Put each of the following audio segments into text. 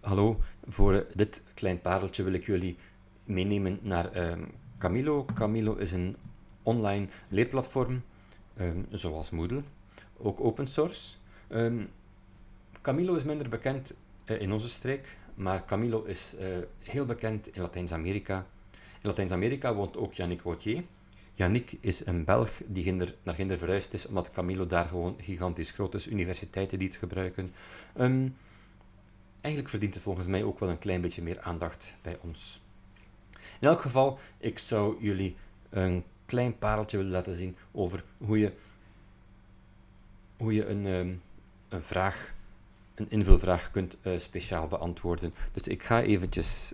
Hallo, voor dit klein pareltje wil ik jullie meenemen naar ehm, Camilo. Camilo is een online leerplatform, ehm, zoals Moodle, ook open source. Ehm, Camilo is minder bekend eh, in onze streek, maar Camilo is eh, heel bekend in Latijns-Amerika. In Latijns-Amerika woont ook Yannick Wautier. Yannick is een Belg die naar Ginder verhuisd is, omdat Camilo daar gewoon gigantisch groot is, universiteiten die het gebruiken. Eigenlijk verdient het volgens mij ook wel een klein beetje meer aandacht bij ons. In elk geval, ik zou jullie een klein pareltje willen laten zien over hoe je, hoe je een, ehm, een vraag, een invulvraag kunt uh, speciaal beantwoorden. Dus ik ga eventjes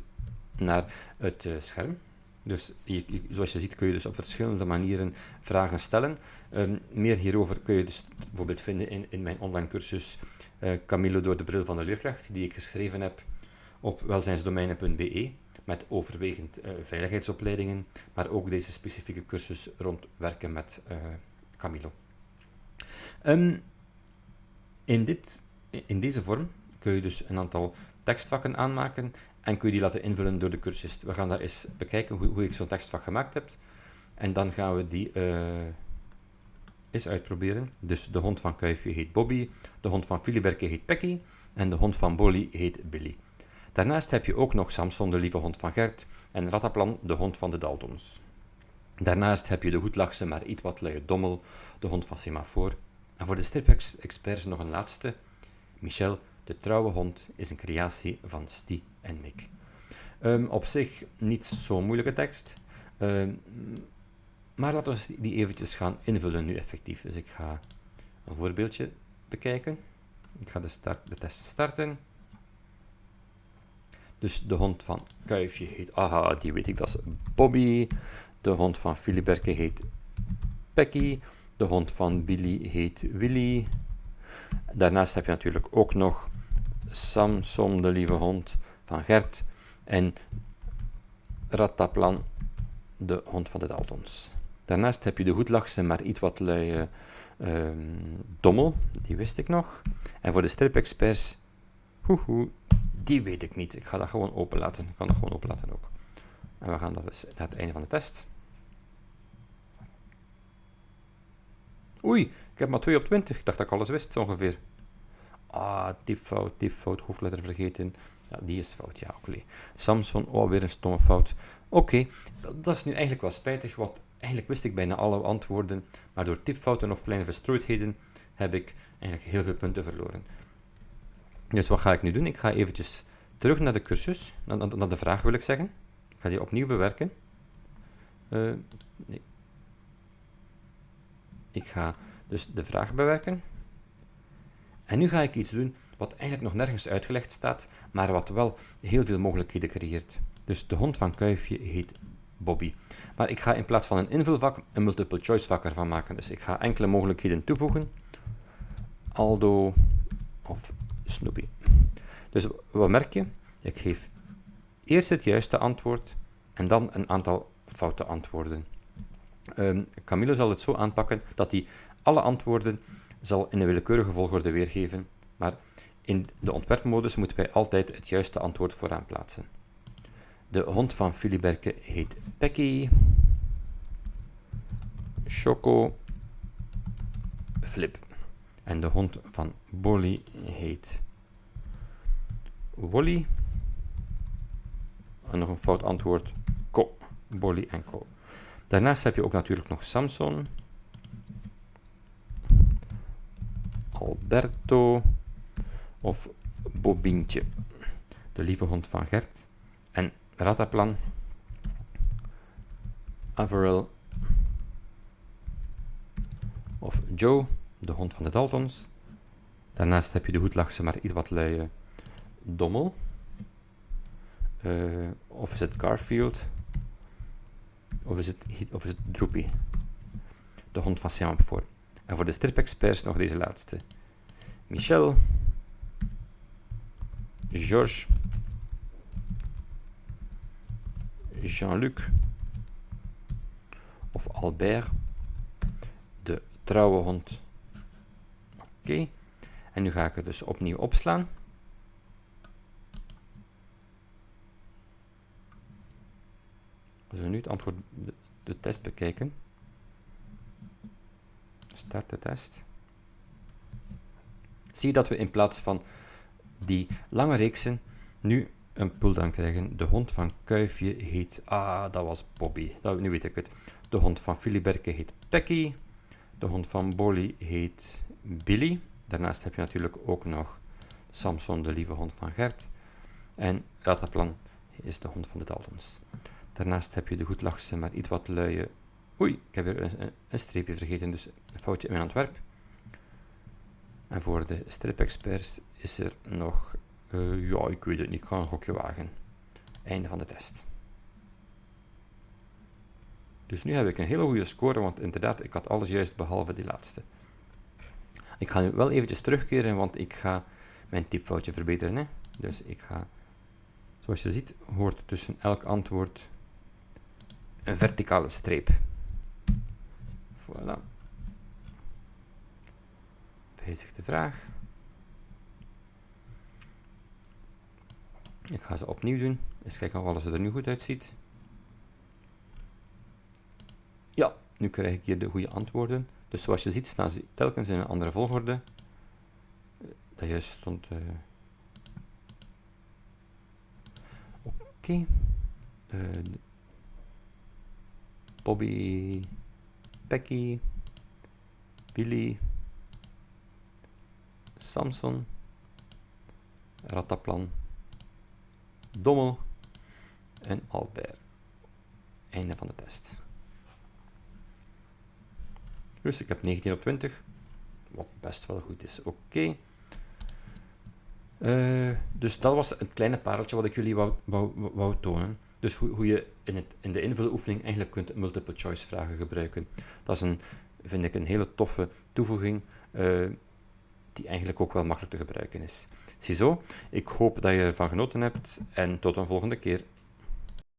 naar het uh, scherm. Dus zoals je ziet kun je dus op verschillende manieren vragen stellen. Um, meer hierover kun je dus bijvoorbeeld vinden in, in mijn online cursus Camilo door de bril van de leerkracht, die ik geschreven heb op welzijnsdomeinen.be met overwegend uh, veiligheidsopleidingen, maar ook deze specifieke cursus rond werken met uh, Camilo. Um, in, dit, in deze vorm kun je dus een aantal tekstvakken aanmaken en kun je die laten invullen door de cursist. We gaan daar eens bekijken hoe, hoe ik zo'n tekstvak gemaakt heb. En dan gaan we die eens uitproberen. Dus de hond van Kuifje heet Bobby, de hond van Filiberke heet Pecky en de hond van Bolly heet Billy. Daarnaast heb je ook nog Samson, de lieve hond van Gert, en Rataplan, de hond van de Daltons. Daarnaast heb je de goedlachse, maar iets wat luie Dommel, de hond van Semafoor. En voor de strip-experts nog een laatste. Michel, de trouwe hond, is een creatie van Stie en Mick. Um, op zich niet zo'n moeilijke tekst, um, maar laten we die eventjes gaan invullen nu effectief. Dus ik ga een voorbeeldje bekijken. Ik ga de, start, de test starten. Dus de hond van Kuifje heet, aha, die weet ik, dat is Bobby. De hond van Filiberke heet Pecky. De hond van Billy heet Willy. Daarnaast heb je natuurlijk ook nog Samson, de lieve hond van Gert. En Rataplan, de hond van de Daltons. Daarnaast heb je de goedlachse, maar iets wat luie um, Dommel, die wist ik nog. En voor de strip-experts, hoehoe, die weet ik niet. Ik ga dat gewoon open laten. Ik kan dat gewoon open laten ook. En we gaan dat dus naar het einde van de test. Oei, ik heb maar 2 op 20. Ik dacht dat ik alles wist, ongeveer. Ah, typfout, typfout, hoofdletter vergeten. Ja, die is fout, ja, oké. Samson, oh, weer een stomme fout. Oké, dat, dat, is nu eigenlijk wel spijtig, want eigenlijk wist ik bijna alle antwoorden, maar door typfouten of kleine verstrooidheden heb ik eigenlijk heel veel punten verloren. Dus wat ga ik nu doen? Ik ga eventjes terug naar de cursus, naar, naar de vraag wil ik zeggen. Ik ga die opnieuw bewerken. Uh, nee. Ik ga dus de vraag bewerken. En nu ga ik iets doen wat eigenlijk nog nergens uitgelegd staat, maar wat wel heel veel mogelijkheden creëert. Dus de hond van Kuifje heet Bobby. Maar ik ga in plaats van een invulvak een multiple choice vak ervan maken. Dus ik ga enkele mogelijkheden toevoegen. Aldo of Snoopy. Dus wat merk je? Ik geef eerst het juiste antwoord en dan een aantal foute antwoorden. Um, Camilo zal het zo aanpakken dat hij alle antwoorden zal in een willekeurige volgorde weergeven, maar in de ontwerpmodus moeten wij altijd het juiste antwoord vooraan plaatsen. De hond van Filiberke heet Pecky. Choco. Flip. En de hond van Bolly heet Wolly. En nog een fout antwoord. Co. Bolly en Co. Daarnaast heb je ook natuurlijk nog Samson. Alberto. Of Bobintje. De lieve hond van Gert. En Rataplan. Averill. Of Joe de hond van de Daltons. Daarnaast heb je de hoedlachse, maar iets wat luie Dommel. Uh, of is het Garfield? Of is het, of is het Droopy? De hond van Semaphore. En voor de strip-experts nog deze laatste. Michel. Georges. Jean-Luc of Albert, de trouwe hond. Oké, en nu ga ik het dus opnieuw opslaan. Als we nu het antwoord, de, de test bekijken, start de test, zie je dat we in plaats van die lange reeksen nu een pulldown krijgen. De hond van Kuifje heet... Ah, dat was Bobby. Dat, nu weet ik het. De hond van Filiberke heet Pecky. De hond van Bolly heet Billy. Daarnaast heb je natuurlijk ook nog Samson, de lieve hond van Gert. En Rataplan is de hond van de Daltons. Daarnaast heb je de goedlachse, maar iets wat luie... Oei, ik heb weer een, streepje vergeten, dus een foutje in mijn ontwerp. En voor de strip-experts is er nog... Uh, ja, ik weet het niet, ik ga een gokje wagen. Einde van de test. Dus nu heb ik een hele goede score, want inderdaad, ik had alles juist behalve die laatste. Ik ga nu wel eventjes terugkeren, want ik ga mijn typfoutje verbeteren. Hè? Dus ik ga, zoals je ziet, hoort tussen elk antwoord een verticale streep. Voilà. Wijzig de vraag. Ik ga ze opnieuw doen. Eens kijken of alles er nu goed uitziet. Ja, nu krijg ik hier de goede antwoorden. Dus zoals je ziet staan ze telkens in een andere volgorde. Dat juist stond... Uh... Oké. Uh, Bobby, Becky, Billy, Samson, Rataplan, Dommel en Albert. Einde van de test. Dus ik heb 19 op 20, wat best wel goed is. Oké. Uh, dus dat was een kleine pareltje wat ik jullie wou, wou, wou tonen. Dus hoe, hoe je in, het, in de invuloefening eigenlijk kunt multiple choice vragen gebruiken. Dat is een, vind ik een hele toffe toevoeging, uh, die eigenlijk ook wel makkelijk te gebruiken is. Ziezo, ik hoop dat je ervan genoten hebt en tot een volgende keer.